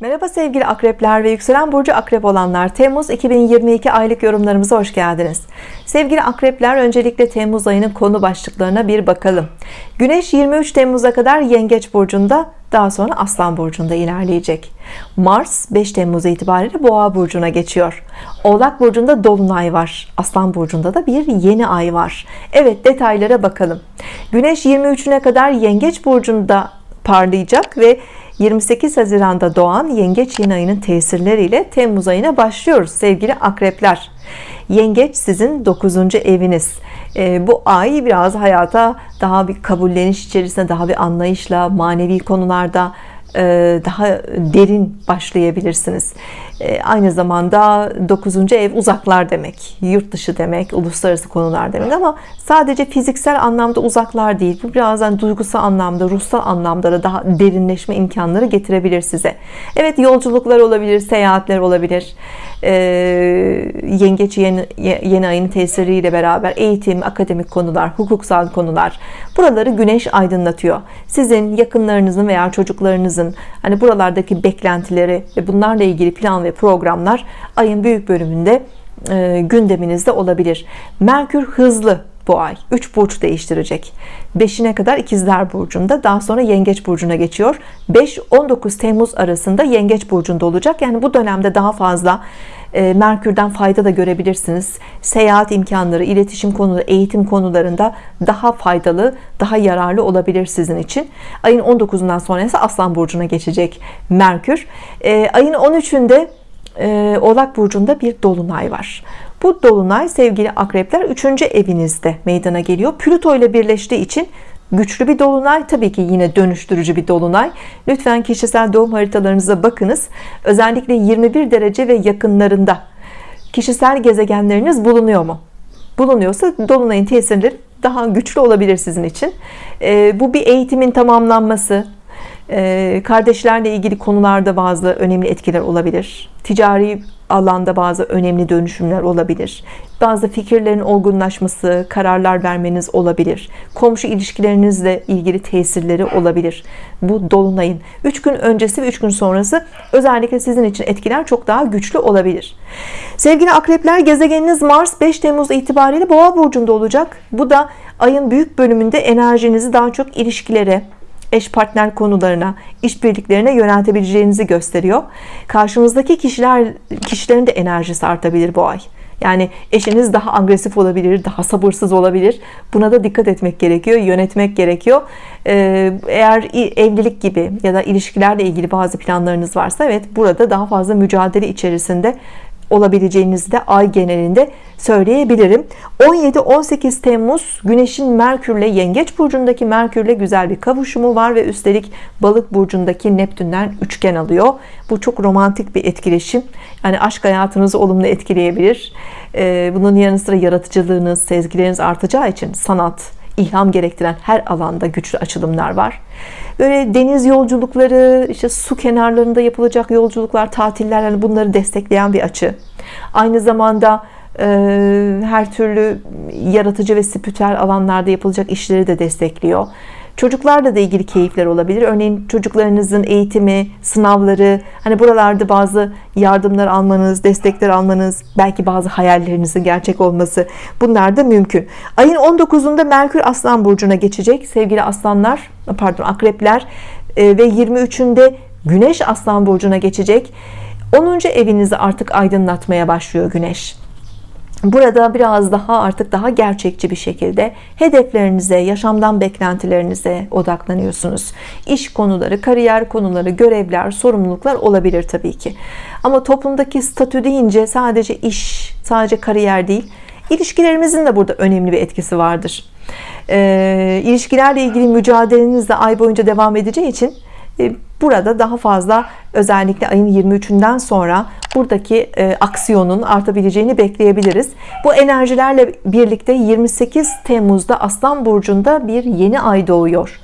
Merhaba sevgili akrepler ve yükselen burcu akrep olanlar. Temmuz 2022 aylık yorumlarımıza hoş geldiniz. Sevgili akrepler öncelikle Temmuz ayının konu başlıklarına bir bakalım. Güneş 23 Temmuz'a kadar Yengeç burcunda daha sonra Aslan burcunda ilerleyecek. Mars 5 Temmuz itibariyle Boğa burcuna geçiyor. Oğlak burcunda Dolunay var Aslan burcunda da bir yeni ay var. Evet detaylara bakalım. Güneş 23'üne kadar Yengeç burcunda parlayacak ve 28 Haziran'da doğan Yengeç yeni ayının tesirleriyle Temmuz ayına başlıyoruz sevgili akrepler Yengeç sizin 9. eviniz e, bu ay biraz hayata daha bir kabulleniş içerisinde daha bir anlayışla manevi konularda daha derin başlayabilirsiniz. E, aynı zamanda 9. ev uzaklar demek yurt dışı demek uluslararası konular demek. Ama sadece fiziksel anlamda uzaklar değil bu birazdan duygusal anlamda ruhsal anlamda da daha derinleşme imkanları getirebilir size. Evet yolculuklar olabilir seyahatler olabilir. Ee, yengeç yeni, yeni ayın tesiriyle beraber eğitim akademik konular hukuksal konular buraları güneş aydınlatıyor. Sizin yakınlarınızın veya çocuklarınızın hani buralardaki beklentileri ve bunlarla ilgili plan ve programlar ayın büyük bölümünde e, gündeminizde olabilir. Merkür hızlı bu ay. 3 burç değiştirecek. 5'ine kadar ikizler burcunda daha sonra yengeç burcuna geçiyor. 5-19 Temmuz arasında yengeç burcunda olacak. Yani bu dönemde daha fazla Merkür'den fayda da görebilirsiniz. Seyahat imkanları iletişim konuları eğitim konularında daha faydalı daha yararlı olabilir sizin için. Ayın 19'undan sonra ise Aslan burcuna geçecek Merkür. E, ayın 13'ünde e, Oğlak burcunda bir dolunay var. Bu dolunay sevgili akrepler 3. evinizde meydana geliyor. Plüto ile birleştiği için güçlü bir dolunay tabii ki yine dönüştürücü bir dolunay. Lütfen kişisel doğum haritalarınıza bakınız. Özellikle 21 derece ve yakınlarında kişisel gezegenleriniz bulunuyor mu? Bulunuyorsa dolunayın tesirleri daha güçlü olabilir sizin için. E, bu bir eğitimin tamamlanması kardeşlerle ilgili konularda bazı önemli etkiler olabilir. Ticari alanda bazı önemli dönüşümler olabilir. Bazı fikirlerin olgunlaşması kararlar vermeniz olabilir. Komşu ilişkilerinizle ilgili tesirleri olabilir. Bu dolunayın. 3 gün öncesi ve 3 gün sonrası özellikle sizin için etkiler çok daha güçlü olabilir. Sevgili akrepler gezegeniniz Mars 5 Temmuz itibariyle boğa burcunda olacak. Bu da ayın büyük bölümünde enerjinizi daha çok ilişkilere eş partner konularına, işbirliklerine yöneltebileceğinizi gösteriyor. Karşınızdaki kişiler kişilerin de enerjisi artabilir bu ay. Yani eşiniz daha agresif olabilir, daha sabırsız olabilir. Buna da dikkat etmek gerekiyor, yönetmek gerekiyor. Ee, eğer evlilik gibi ya da ilişkilerle ilgili bazı planlarınız varsa evet burada daha fazla mücadele içerisinde olabileceğinizi de ay genelinde söyleyebilirim. 17-18 Temmuz Güneş'in Merkürle Yengeç burcundaki Merkürle güzel bir kavuşumu var ve üstelik Balık burcundaki Neptün'den üçgen alıyor. Bu çok romantik bir etkileşim. Yani aşk hayatınızı olumlu etkileyebilir. Ee, bunun yanı sıra yaratıcılığınız sezgileriniz artacağı için sanat ilham gerektiren her alanda güçlü açılımlar var. Böyle deniz yolculukları işte su kenarlarında yapılacak yolculuklar tatiller yani bunları destekleyen bir açı. Aynı zamanda e, her türlü yaratıcı ve spiritüel alanlarda yapılacak işleri de destekliyor çocuklarla da ilgili keyifler olabilir. Örneğin çocuklarınızın eğitimi sınavları hani buralarda bazı yardımlar almanız destekler almanız belki bazı hayallerinizin gerçek olması bunlar da mümkün. Ayın 19'unda Merkür Aslan Burcu'na geçecek. Sevgili aslanlar pardon akrepler e, ve 23'ünde Güneş Aslan Burcu'na geçecek. 10. evinizi artık aydınlatmaya başlıyor Güneş burada biraz daha artık daha gerçekçi bir şekilde hedeflerinize yaşamdan beklentilerinize odaklanıyorsunuz. İş konuları kariyer konuları görevler sorumluluklar olabilir Tabii ki. Ama toplumdaki statü deyince sadece iş sadece kariyer değil ilişkilerimizin de burada önemli bir etkisi vardır. E, ilişkilerle ilgili mücadeleniz de ay boyunca devam edeceği için burada daha fazla özellikle ayın 23'ünden sonra buradaki e, aksiyonun artabileceğini bekleyebiliriz. Bu enerjilerle birlikte 28 Temmuz'da Aslan Burcu'nda bir yeni ay doğuyor.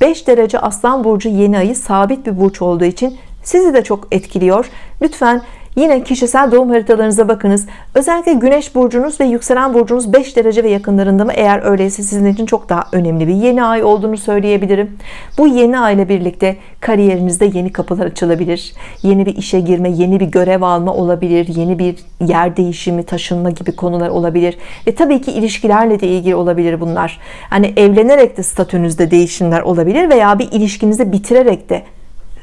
5 derece Aslan Burcu yeni ayı sabit bir burç olduğu için sizi de çok etkiliyor. Lütfen Yine kişisel doğum haritalarınıza bakınız. Özellikle güneş burcunuz ve yükselen burcunuz 5 derece ve yakınlarında mı? Eğer öyleyse sizin için çok daha önemli bir yeni ay olduğunu söyleyebilirim. Bu yeni ay ile birlikte kariyerinizde yeni kapılar açılabilir. Yeni bir işe girme, yeni bir görev alma olabilir. Yeni bir yer değişimi, taşınma gibi konular olabilir. Ve tabii ki ilişkilerle de ilgili olabilir bunlar. Hani evlenerek de statünüzde değişimler olabilir veya bir ilişkinizi bitirerek de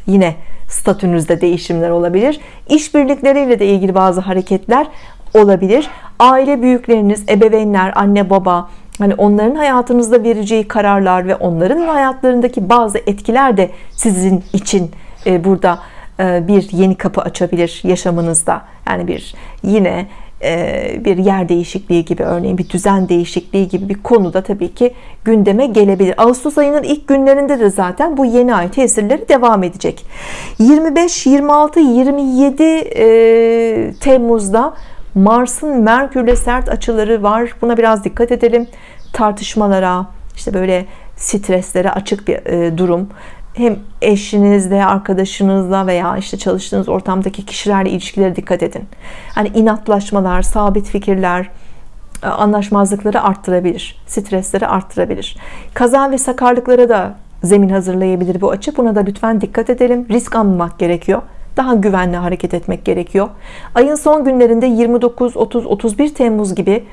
yine statünüzde değişimler olabilir. İşbirlikleriyle de ilgili bazı hareketler olabilir. Aile büyükleriniz, ebeveynler, anne baba, hani onların hayatınızda vereceği kararlar ve onların hayatlarındaki bazı etkiler de sizin için e, burada e, bir yeni kapı açabilir yaşamınızda. Yani bir yine bir yer değişikliği gibi örneğin bir düzen değişikliği gibi bir konuda tabii ki gündeme gelebilir. Ağustos ayının ilk günlerinde de zaten bu yeni ay tesirleri devam edecek. 25, 26, 27 Temmuz'da Mars'ın Merkür'le sert açıları var. Buna biraz dikkat edelim. Tartışmalara, işte böyle streslere açık bir e, durum hem eşinizle, arkadaşınızla veya işte çalıştığınız ortamdaki kişilerle ilişkilere dikkat edin. Hani inatlaşmalar, sabit fikirler, e, anlaşmazlıkları arttırabilir, stresleri arttırabilir. Kaza ve sakarlıklara da zemin hazırlayabilir bu açı. Buna da lütfen dikkat edelim. Risk almamak gerekiyor. Daha güvenli hareket etmek gerekiyor. Ayın son günlerinde 29, 30, 31 Temmuz gibi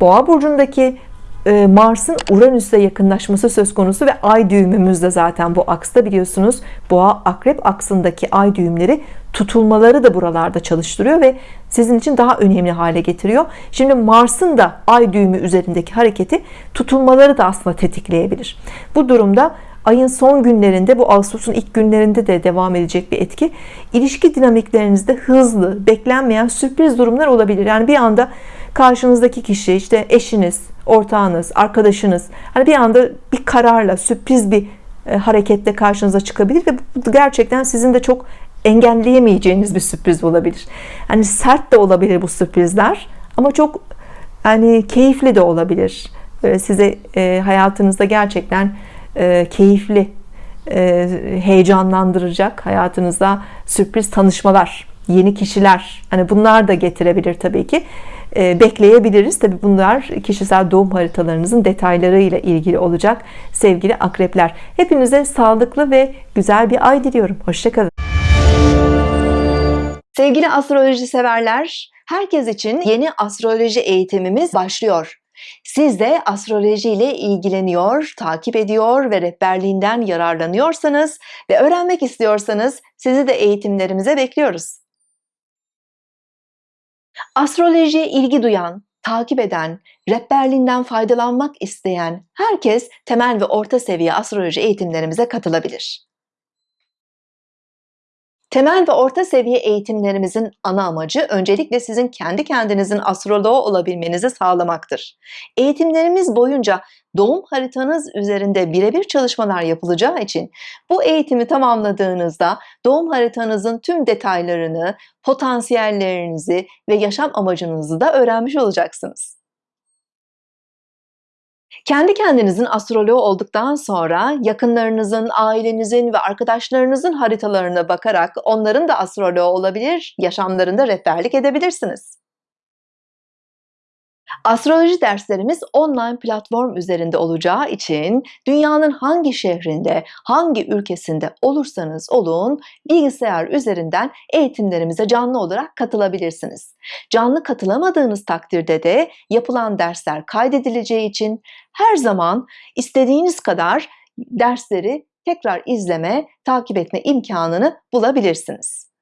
Boğa burcundaki Mars'ın Uranüs'e yakınlaşması söz konusu ve ay düğümümüz de zaten bu aksta biliyorsunuz. Boğa akrep aksındaki ay düğümleri tutulmaları da buralarda çalıştırıyor ve sizin için daha önemli hale getiriyor. Şimdi Mars'ın da ay düğümü üzerindeki hareketi tutulmaları da aslında tetikleyebilir. Bu durumda ayın son günlerinde bu Ağustos'un ilk günlerinde de devam edecek bir etki. İlişki dinamiklerinizde hızlı beklenmeyen sürpriz durumlar olabilir. Yani bir anda karşınızdaki kişi işte eşiniz ortağınız arkadaşınız hani bir anda bir kararla sürpriz bir e, hareketle karşınıza çıkabilir ve bu gerçekten sizin de çok engelleyemeyeceğiniz bir sürpriz olabilir. Hani sert de olabilir bu sürprizler ama çok hani keyifli de olabilir. Böyle size e, hayatınızda gerçekten e, keyifli e, heyecanlandıracak hayatınızda sürpriz tanışmalar yeni kişiler hani bunlar da getirebilir tabii ki. E, bekleyebiliriz. Tabii bunlar kişisel doğum haritalarınızın detaylarıyla ilgili olacak sevgili akrepler. Hepinize sağlıklı ve güzel bir ay diliyorum. Hoşçakalın. Sevgili astroloji severler herkes için yeni astroloji eğitimimiz başlıyor. Siz de astroloji ile ilgileniyor, takip ediyor ve rehberliğinden yararlanıyorsanız ve öğrenmek istiyorsanız sizi de eğitimlerimize bekliyoruz. Astrolojiye ilgi duyan, takip eden, rehberliğinden faydalanmak isteyen herkes temel ve orta seviye astroloji eğitimlerimize katılabilir. Temel ve orta seviye eğitimlerimizin ana amacı öncelikle sizin kendi kendinizin astroloğu olabilmenizi sağlamaktır. Eğitimlerimiz boyunca doğum haritanız üzerinde birebir çalışmalar yapılacağı için bu eğitimi tamamladığınızda doğum haritanızın tüm detaylarını, potansiyellerinizi ve yaşam amacınızı da öğrenmiş olacaksınız. Kendi kendinizin astroloğu olduktan sonra yakınlarınızın, ailenizin ve arkadaşlarınızın haritalarına bakarak onların da astroloğu olabilir, yaşamlarında rehberlik edebilirsiniz. Astroloji derslerimiz online platform üzerinde olacağı için dünyanın hangi şehrinde, hangi ülkesinde olursanız olun bilgisayar üzerinden eğitimlerimize canlı olarak katılabilirsiniz. Canlı katılamadığınız takdirde de yapılan dersler kaydedileceği için her zaman istediğiniz kadar dersleri tekrar izleme, takip etme imkanını bulabilirsiniz.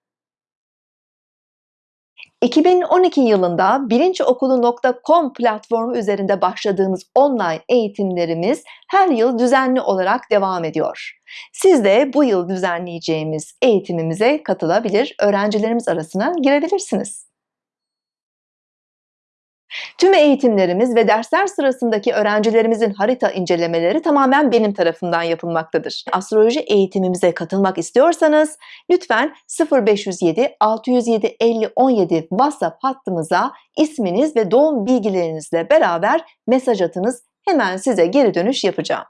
2012 yılında bilinçokulu.com platformu üzerinde başladığımız online eğitimlerimiz her yıl düzenli olarak devam ediyor. Siz de bu yıl düzenleyeceğimiz eğitimimize katılabilir, öğrencilerimiz arasına girebilirsiniz. Tüm eğitimlerimiz ve dersler sırasındaki öğrencilerimizin harita incelemeleri tamamen benim tarafından yapılmaktadır. Astroloji eğitimimize katılmak istiyorsanız lütfen 0507 607 50 17 WhatsApp hattımıza isminiz ve doğum bilgilerinizle beraber mesaj atınız. Hemen size geri dönüş yapacağım.